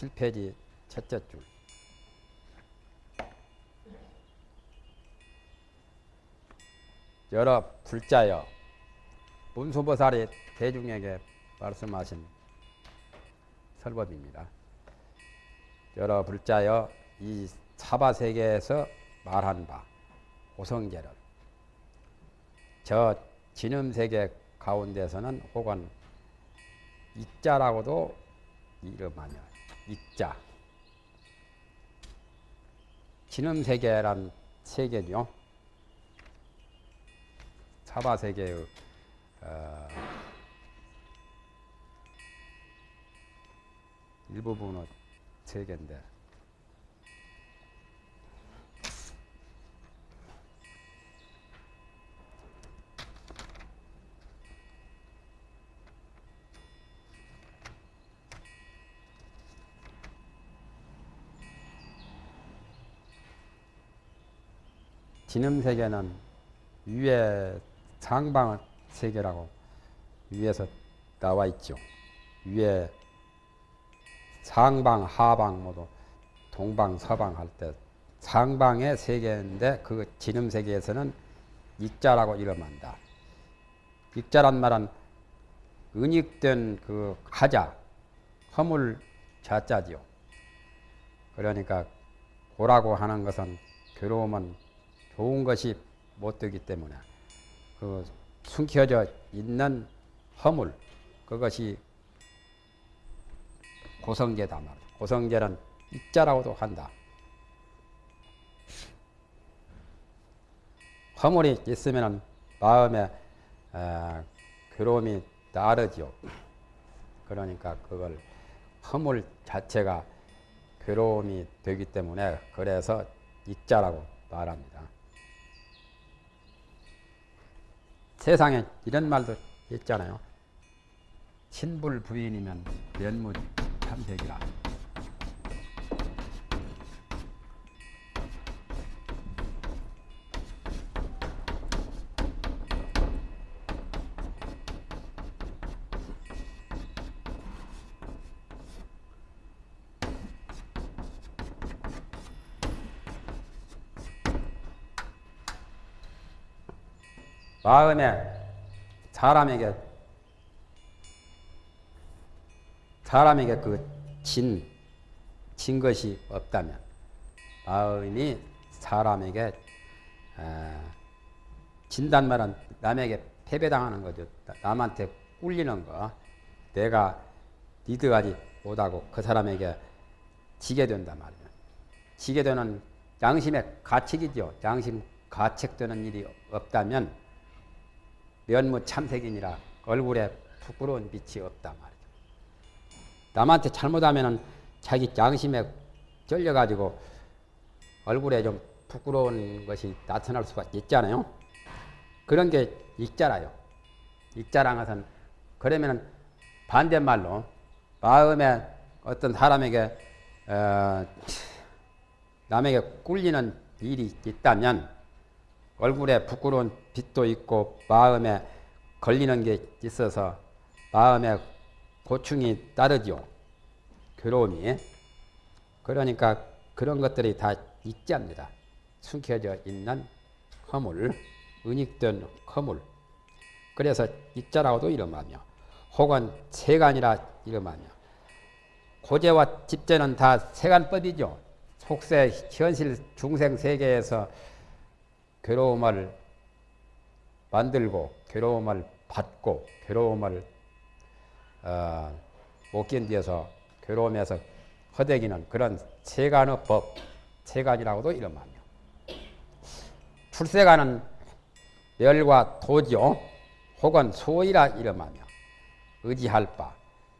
57페이지 첫째 줄. 여러 불자여 문수보살이 대중에게 말씀하신 설법입니다. 여러 불자여 이 사바세계에서 말한 바 고성계를 저 진음세계 가운데서는 혹은 이자라고도 이름하며 이자 진음세계란 세계죠. 사바세계의 어, 일부분의 세계인데 진음 세계는 위에 상방 세계라고 위에서 나와 있죠. 위에 상방, 하방 모두 동방, 서방 할 때 상방의 세계인데 그 진음 세계에서는 익자라고 이름한다. 익자란 말은 은익된 그 하자, 허물 자자지요. 그러니까 고라고 하는 것은 괴로움은 좋은 것이 못 되기 때문에 그 숨겨져 있는 허물 그것이 고성계다 말이야. 고성계는 입자라고도 한다. 허물이 있으면 마음에 에, 괴로움이 따르죠. 그러니까 그걸 허물 자체가 괴로움이 되기 때문에 그래서 익자라고 말합니다. 세상에 이런 말도 있잖아요. 친불 부인이면 면무 탐색이라. 마음에 사람에게 사람에게 그 진, 진 것이 없다면 마음이 사람에게 진단 말은 남에게 패배당하는 거죠. 남한테 꿀리는 거. 내가 리드하지 못하고 그 사람에게 지게 된단 말이에요. 지게 되는 양심의 가책이죠. 양심 가책되는 일이 없다면 면무 참색이니라 얼굴에 부끄러운 빛이 없단 말이죠. 남한테 잘못하면은 자기 양심에 쩔려가지고 얼굴에 좀 부끄러운 것이 나타날 수가 있잖아요. 그런 게 익자라요. 익자란 것은 그러면은 반대말로 마음에 어떤 사람에게 어, 남에게 꿀리는 일이 있다면 얼굴에 부끄러운 빛도 있고 마음에 걸리는 게 있어서 마음에 고충이 따르죠. 괴로움이. 그러니까 그런 것들이 다 익자입니다. 숨겨져 있는 허물, 은익된 허물. 그래서 익자라고도 이름하며 혹은 세간이라 이름하며 고제와 집제는 다 세간법이죠. 속세 현실 중생 세계에서 괴로움을 만들고 괴로움을 받고 괴로움을 어, 못 견디어서 괴로움에서 허대기는 그런 세간의 법, 세간이라고도 이름하며 출세간은 멸과 도지요 혹은 소이라 이름하며 의지할 바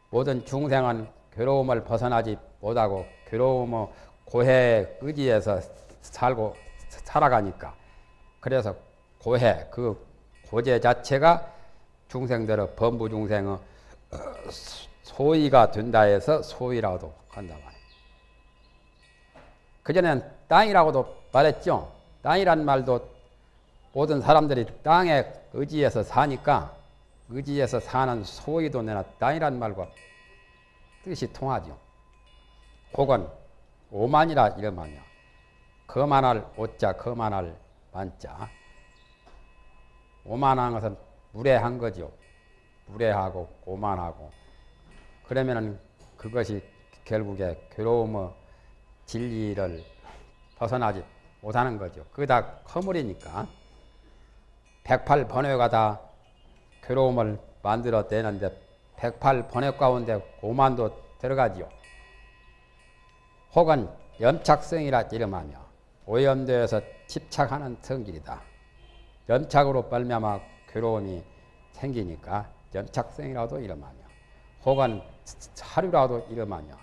모든 중생은 괴로움을 벗어나지 못하고 괴로움의 고해 의지에서 살고 살아가니까. 그래서 고해 그 고제 자체가 중생들의 범부 중생의 소위가 된다 해서 소위라고도 한다 말이에요. 그전엔 땅이라고도 말했죠. 땅이란 말도 모든 사람들이 땅에 의지해서 사니까 의지해서 사는 소위도 내나 땅이란 말과 뜻이 통하죠. 혹은 오만이라 이름하며 거만할 오자 거만할 만자 오만한 것은 무례한 거죠. 무례하고 오만하고 그러면은 그것이 결국에 괴로움의 진리를 벗어나지 못하는 거죠. 그게 다 허물이니까 108번뇌가 다 괴로움을 만들어내는데 108번뇌 가운데 오만도 들어가지요. 혹은 염착성이라 이름하며 오염되어서 집착하는 성질이다. 염착으로 빨면마 괴로움이 생기니까 염착성이라도 이름하며 혹은 사류라도 이름하며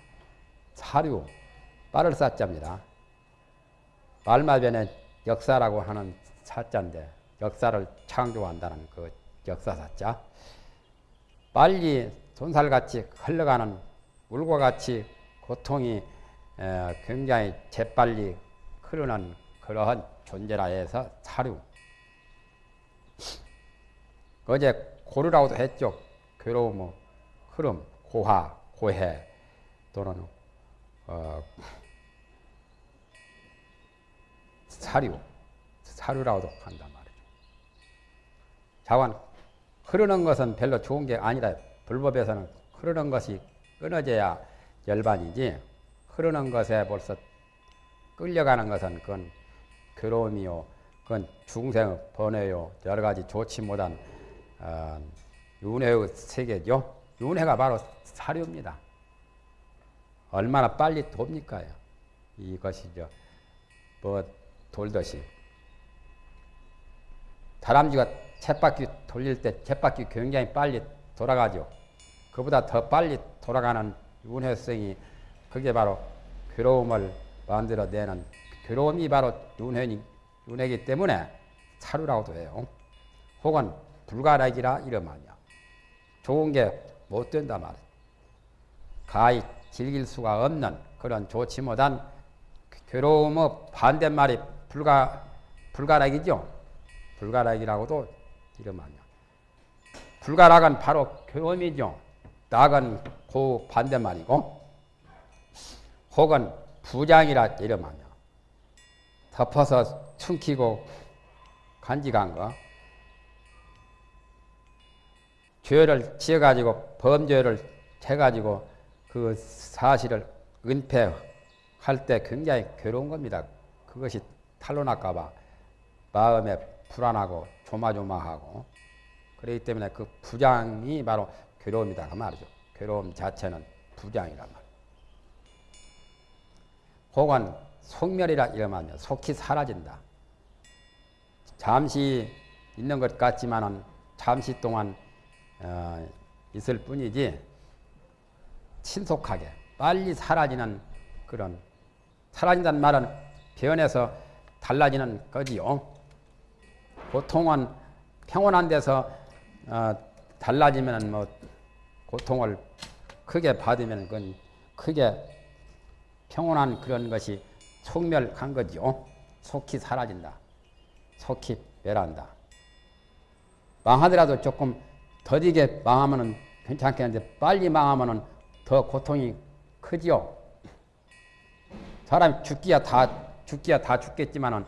사류 빨을 사자입니다. 말마변의 역사라고 하는 사자인데 역사를 창조한다는 그 역사 사자 빨리 손살같이 흘러가는 물과 같이 고통이 굉장히 재빨리 흐르는 그러한 존재라 해서 사류 어제 고르라고도 했죠. 괴로움, 흐름, 고화, 고해 또는 어, 사류, 사류라고도 한단 말이죠. 자관 흐르는 것은 별로 좋은 게 아니라 불법에서는 흐르는 것이 끊어져야 열반이지 흐르는 것에 벌써 끌려가는 것은 그건 괴로움이요, 그건 중생의 번뇌요, 여러 가지 좋지 못한 어, 윤회의 세계죠. 윤회가 바로 사료입니다. 얼마나 빨리 돕니까요? 이것이죠. 뭐 돌듯이 다람쥐가 쳇바퀴 돌릴 때 쳇바퀴 굉장히 빨리 돌아가죠. 그보다 더 빨리 돌아가는 윤회성이 그게 바로 괴로움을 만들어내는 괴로움이 바로 윤회니, 윤회기 때문에 차루라고도 해요. 혹은 불가락이라 이름하며 좋은 게 못 된다 말이야. 가히 즐길 수가 없는 그런 좋지 못한 괴로움의 반대말이 불가, 불가락이죠. 불가락이라고도 이름하며. 불가락은 바로 괴로움이죠. 낙은 그 반대말이고, 혹은 부장이라 이름하며, 덮어서 숨기고 간직한 거, 죄를 지어가지고 범죄를 해가지고 그 사실을 은폐할 때 굉장히 괴로운 겁니다. 그것이 탄로날까봐 마음에 불안하고 조마조마하고 그렇기 때문에 그 부장이 바로 괴로움이다 그 말이죠. 괴로움 자체는 부장이란 말. 혹은 속멸이라 이름하며 속히 사라진다. 잠시 있는 것 같지만은 잠시 동안 어, 있을 뿐이지 신속하게 빨리 사라지는 그런 사라진다는 말은 변해서 달라지는 거지요. 보통은 평온한 데서 어, 달라지면 뭐 고통을 크게 받으면 그건 크게 평온한 그런 것이 속멸한 거지요. 속히 사라진다. 속히 멸한다. 망하더라도 조금 더디게 망하면은 괜찮겠는데 빨리 망하면은 더 고통이 크지요. 사람이 죽기야 다 죽기야 다 죽겠지만은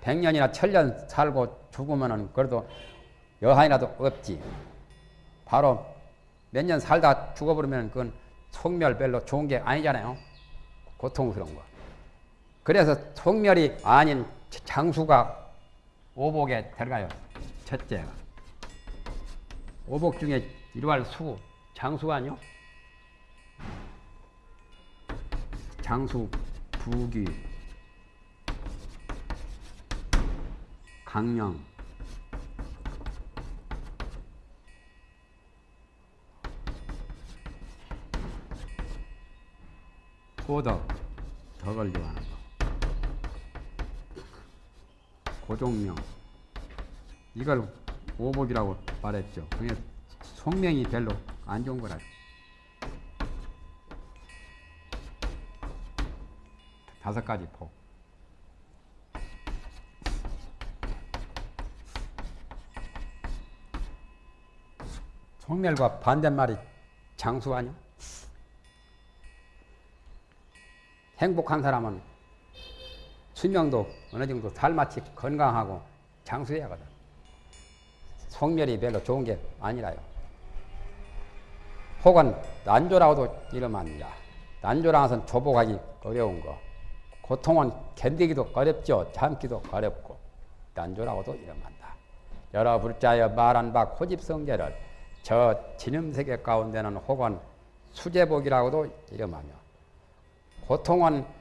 백년이나 천년 살고 죽으면은 그래도 여한이라도 없지. 바로 몇 년 살다 죽어버리면 그건 속멸 별로 좋은 게 아니잖아요. 고통스러운 거. 그래서 속멸이 아닌 장수가 오복에 들어가요. 첫째가. 오복 중에 일활 수, 장수 아니요? 장수, 부귀, 강령, 도덕, 덕을 요하는 고종명. 이걸 오복이라고 말했죠. 그게 속명이 별로 안 좋은 거라. 다섯 가지 폭. 속멸과 반대말이 장수 아니야? 행복한 사람은 수명도 어느 정도 살마치 건강하고 장수해야 하거든. 성멸이 별로 좋은 게 아니라요. 혹은 난조라고도. 난조라는 것은 조복하기 어려운 거. 고통은 견디기도 어렵죠. 참기도 어렵고. 난조라고도 안다. 여러 불자여 말한 바 고집성제를 저 진음세계 가운데는 혹은 수제복이라고도 이름하며 고통은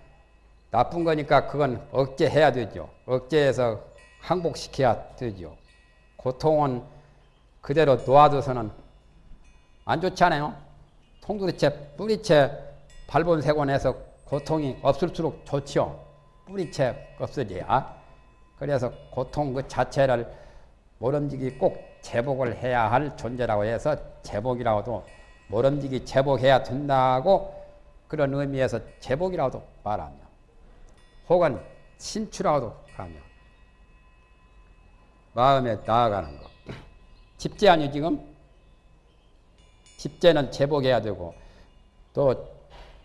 나쁜 거니까 그건 억제해야 되죠. 억제해서 항복시켜야 되죠. 고통은 그대로 놓아둬서는 안 좋잖아요. 통두리채 뿌리채 발본색원해서 고통이 없을수록 좋죠. 뿌리채 없어져야. 그래서 고통 그 자체를 모름지기 꼭 제복을 해야 할 존재라고 해서 제복이라고도 모름지기 제복해야 된다고 그런 의미에서 제복이라고도 말하며 혹은 신추라고도 하며 마음에 나아가는 거. 집제 아니요 지금? 집제는 제복해야 되고 또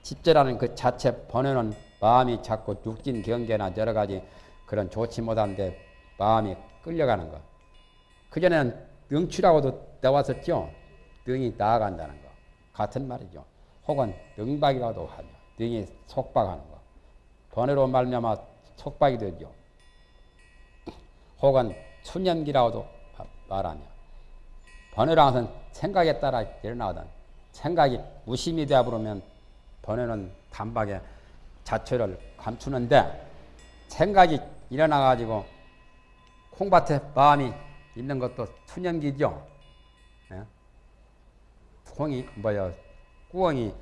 집제라는 그 자체 번호는 마음이 자꾸 육진 경계나 여러 가지 그런 좋지 못한데 마음이 끌려가는 것. 그전에는 능추라고도 나왔었죠. 능이 나아간다는 거. 같은 말이죠. 혹은 능박이라고도 하죠. 능이 속박하는 거. 번외로 말미암아 속박이 되죠. 혹은 수념기라고도 말하며 번외라는 것은 생각에 따라 일어나거든. 생각이 무심이 되어버리면 번외는 단박에 자체를 감추는데 생각이 일어나가지고 콩밭에 마음이 있는 것도 수념기죠. 예? 콩이 뭐야 꾸엉이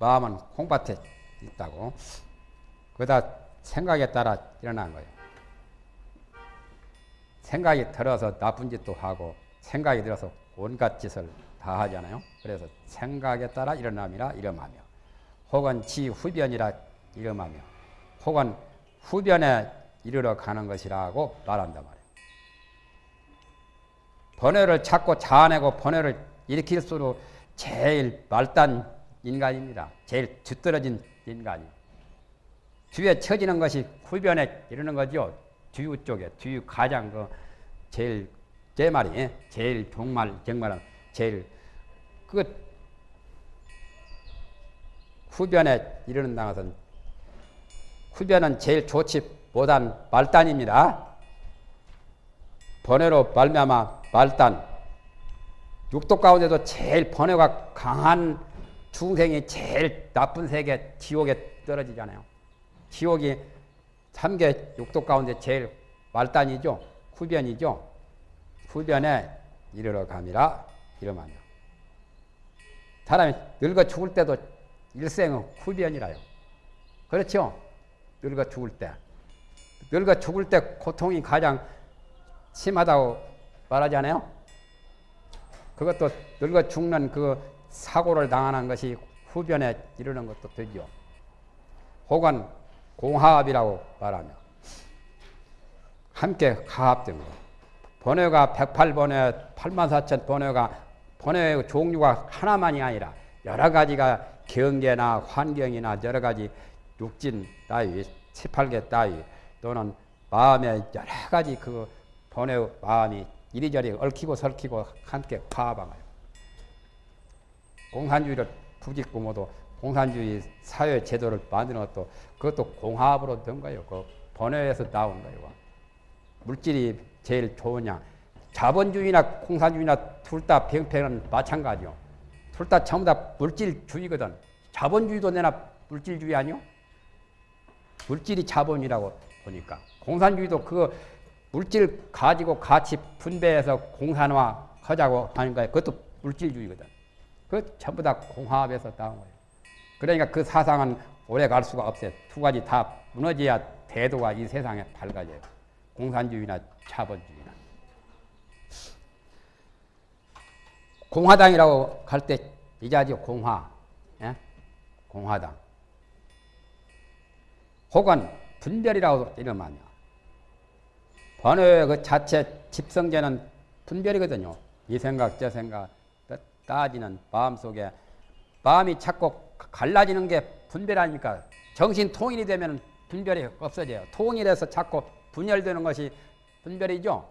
마음은 콩밭에 있다고. 그다 생각에 따라 일어난 거예요. 생각이 들어서 나쁜 짓도 하고 생각이 들어서 온갖 짓을 다 하잖아요. 그래서 생각에 따라 일어남이라 이름하며 혹은 지 후변이라 이름하며 혹은 후변에 이르러 가는 것이라고 말한단 말이에요. 번뇌를 찾고 자아내고 번뇌를 일으킬수록 제일 말단 인간입니다. 제일 뒤떨어진 인간이. 뒤에 처지는 것이 후변에 이르는 거죠. 뒤우 쪽에, 뒤우 가장 그 제일, 제 말이, 제일 정말, 정말, 제일, 그, 후변에 이르는 것은, 후변은 제일 좋지 못한 말단입니다. 번외로 말미암아 말단, 육도 가운데도 제일 번외가 강한 중생이 제일 나쁜 세계 지옥에 떨어지잖아요. 지옥이 3개 육도 가운데 제일 말단이죠. 후변이죠. 후변에 이르러 감이라 이러면요. 사람이 늙어 죽을 때도 일생은 후변이라요. 그렇죠? 늙어 죽을 때. 늙어 죽을 때 고통이 가장 심하다고 말하잖아요. 그것도 늙어 죽는 그 사고를 당하는 것이 후변에 이르는 것도 되죠. 혹은 공합이라고 말하며 함께 가합된 거. 번외가 108번외, 84,000 번외가 번외의 종류가 하나만이 아니라 여러 가지가 경계나 환경이나 여러 가지 육진 따위, 18개 따위 또는 마음의 여러 가지 그 번외 마음이 이리저리 얽히고 설키고 함께 화합하요 공산주의를 부짓고 모두 공산주의 사회 제도를 만드는 것도 그것도 공합으로 된 거예요. 그 번외에서 나온 거예요. 물질이 제일 좋으냐. 자본주의나 공산주의나 둘 다 병폐는 마찬가지요. 둘 다 전부 다 물질주의거든. 자본주의도 내나 물질주의 아니요? 물질이 자본이라고 보니까. 공산주의도 그 물질 가지고 같이 분배해서 공산화 하자고 하는 거예요. 그것도 물질주의거든. 그 전부 다 공합에서 나온 거예요. 그러니까 그 사상은 오래 갈 수가 없어요. 두 가지 다 무너져야 대도가 이 세상에 밝아져요. 공산주의나 자본주의나. 공화당이라고 할 때 이자죠. 공화. 예? 공화당. 혹은 분별이라고 이름하며 번호의 그 자체 집성제는 분별이거든요. 이 생각, 저 생각 따지는 마음속에 마음이 자꾸 갈라지는 게 분별 아닙니까? 정신 통일이 되면 분별이 없어져요. 통일해서 자꾸 분열되는 것이 분별이죠.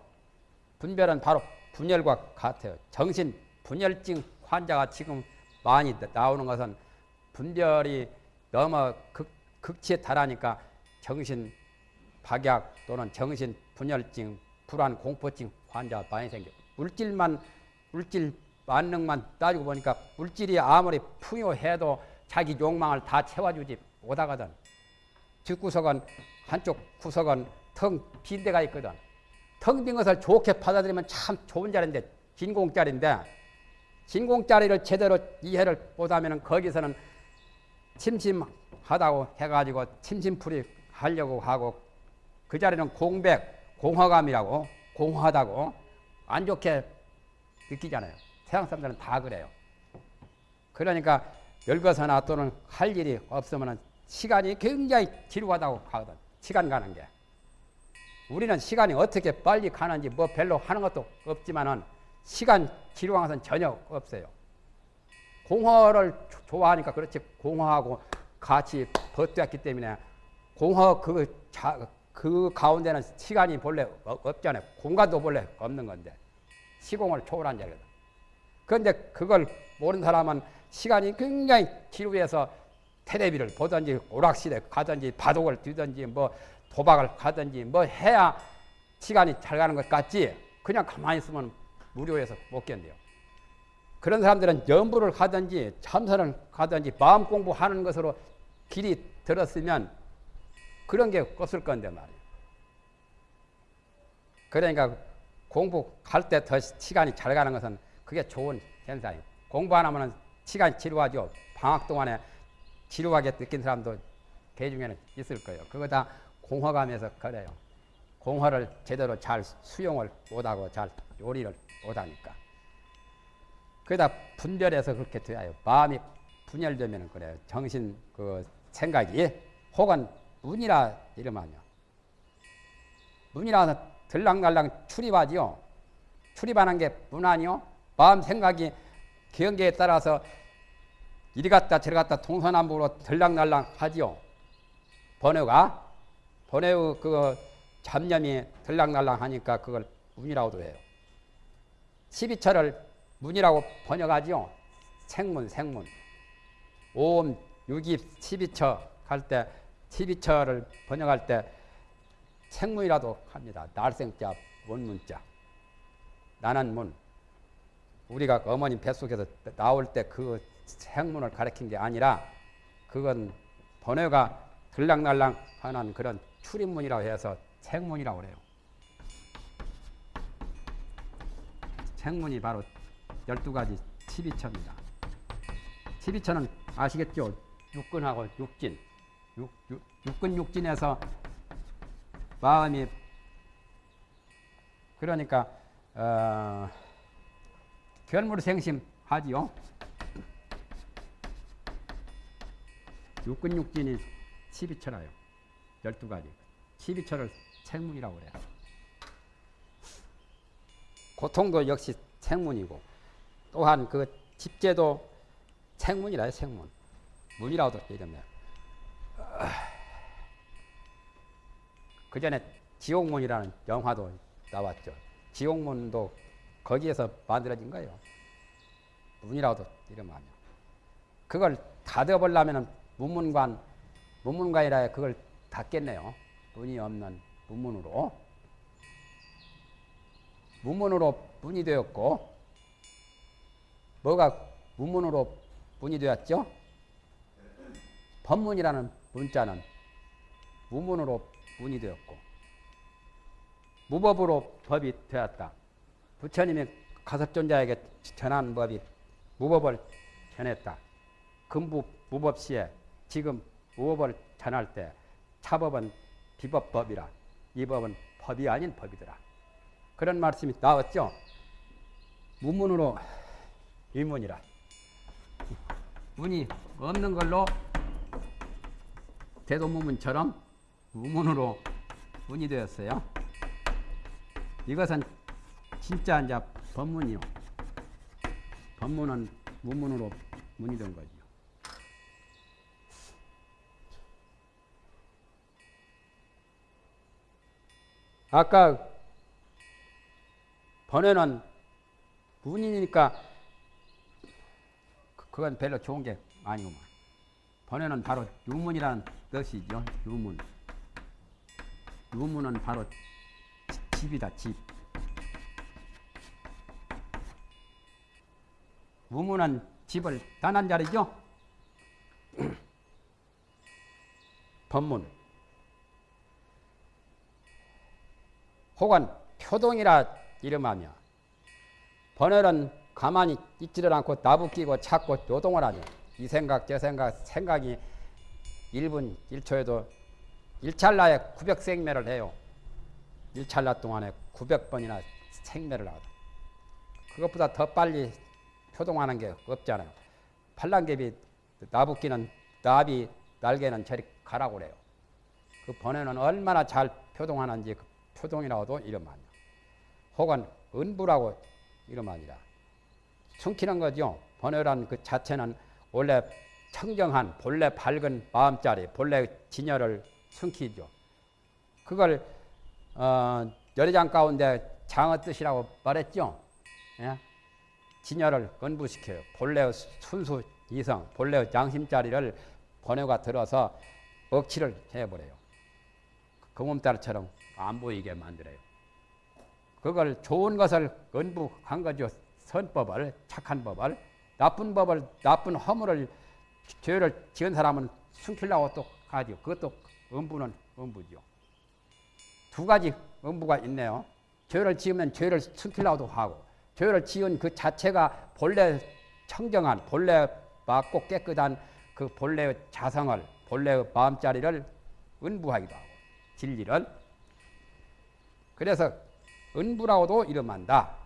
분별은 바로 분열과 같아요. 정신 분열증 환자가 지금 많이 나오는 것은 분별이 너무 극, 극치에 달하니까 정신 박약 또는 정신 분열증, 불안, 공포증 환자 많이 생겨. 물질만 물질 만능만 따지고 보니까 물질이 아무리 풍요해도 자기 욕망을 다 채워주지 못하거든. 뒷구석은 한쪽 구석은 텅 빈 데가 있거든. 텅 빈 것을 좋게 받아들이면 참 좋은 자리인데 진공짜리인데 진공짜리를 제대로 이해를 못하면 거기서는 침심하다고 해가지고 침심풀이 하려고 하고 그 자리는 공백, 공허감이라고 공허하다고 안 좋게 느끼잖아요. 세상 사람들은 다 그래요. 그러니까 열거서나 또는 할 일이 없으면 시간이 굉장히 지루하다고 하거든. 시간 가는 게. 우리는 시간이 어떻게 빨리 가는지 뭐 별로 하는 것도 없지만은 시간 지루한 것은 전혀 없어요. 공허를 좋아하니까 그렇지 공허하고 같이 버텼기 때문에 공허 그, 자, 그 가운데는 시간이 본래 없잖아요. 공간도 본래 없는 건데 시공을 초월한 자거든. 그런데 그걸 모르는 사람은 시간이 굉장히 지루해서 테레비를 보든지 오락실에 가든지 바둑을 뛰든지 뭐 도박을 가든지 뭐 해야 시간이 잘 가는 것 같지 그냥 가만히 있으면 무료해서 못 견뎌요. 그런 사람들은 연부를 가든지 참선을 가든지 마음 공부하는 것으로 길이 들었으면 그런 게 없을 건데 말이에요. 그러니까 공부할 때 더 시간이 잘 가는 것은 그게 좋은 현상이에요. 공부 안 하면 시간이 지루하죠. 방학 동안에 지루하게 느낀 사람도 개 중에는 있을 거예요. 그거 다 공허감에서 그래요. 공허를 제대로 잘 수용을 못하고 잘 요리를 못하니까. 그러다 분별해서 그렇게 돼요. 마음이 분열되면 그래요. 정신 그 생각이 혹은 문이라 이름하며 문이라서 들락날락 출입하지요. 출입하는 게 문 아니요? 마음 생각이 경계에 따라서 이리 갔다 저리 갔다 동서남북으로 들락날락 하지요. 번호가 번호의 그 잡념이 들락날락 하니까 그걸 문이라고도 해요. 12철을 문이라고 번역하지요. 생문, 생문. 오음, 육입, 12처 할 때, 12처를 번역할 때 생문이라도 합니다. 날생자, 원문자. 나는 문. 우리가 어머님 뱃속에서 나올 때그 생문을 가리킨 게 아니라 그건 번외가 들락날락 하는 그런 출입문이라고 해서 생문이라고 그래요. 생문이 바로 12가지 12처입니다. 12처는 아시겠죠? 육근하고 육진. 육, 육, 육근 육진에서 마음이 그러니까 어, 결물생심하지요. 육근육진이 12처라요. 12가지. 12처를 생문이라고 그래요. 고통도 역시 생문이고 또한 그 집제도 생문이라요. 생문. 문이라고도 이름해요. 그 전에 지옥문이라는 영화도 나왔죠. 지옥문도 거기에서 만들어진 거예요. 문이라고도 이름하며. 그걸 닫아보려면 문문관, 문문관이라 그걸 닫겠네요. 문이 없는 문문으로. 문문으로 문이 되었고, 뭐가 문문으로 문이 되었죠? 법문이라는 문자는 문문으로 문이 되었고, 무법으로 법이 되었다. 부처님이 가섭존자에게 전한 법이 무법을 전했다. 금부 무법 시에 지금 무법을 전할 때 차법은 비법법이라 이 법은 법이 아닌 법이더라. 그런 말씀이 나왔죠. 문문으로 위문이라. 문이 없는 걸로 대도문문처럼 무문으로 문이 되었어요. 이것은 진짜 이제 법문이요. 법문은 문문으로 문이 된 거지 아까 번외는 문이니까 그- 그건 별로 좋은 게 아니구만. 번외는 바로 유문이라는 뜻이죠. 유문. 유문은 바로 지- 집이다. 집. 무문은 집을 떠난 자리죠. 법문. 혹은 표동이라 이름하며 번외는 가만히 있지를 않고 나부끼고 찾고 노동을 하죠. 이 생각 저 생각 생각이 1분 1초에도 1찰나에 900생매를 해요. 1찰나 동안에 900번이나 생매를 하거든. 그것보다 더 빨리 표동하는 게 없잖아요. 팔랑개비 나부끼는 나비 날개는 저리 가라고 그래요. 그 번외는 얼마나 잘 표동하는지 그 표동이라고도 이름 아니야. 혹은 은부라고 이름 아니라 숨기는 거죠. 번외란 그 자체는 원래 청정한 본래 밝은 마음자리 본래 진열을 숨기죠. 그걸 어, 열애장 가운데 장어 뜻이라고 말했죠. 예? 진열을 건부시켜요. 본래의 순수 이성, 본래의 양심자리를 번외가 들어서 억치를 해버려요. 그 몸따라처럼 안 보이게 만들어요. 그걸 좋은 것을 건부한 거죠. 선법을, 착한 법을, 나쁜 법을, 나쁜 허물을, 죄를 지은 사람은 숨기려고 또 하죠. 그것도 음부는 음부죠. 두 가지 음부가 있네요. 죄를 지으면 죄를 숨기려고도 하고, 죄를 지은 그 자체가 본래 청정한, 본래 맑고 깨끗한 그 본래의 자성을, 본래의 마음자리를 은부하기도 하고, 진리를. 그래서 은부라고도 이름한다.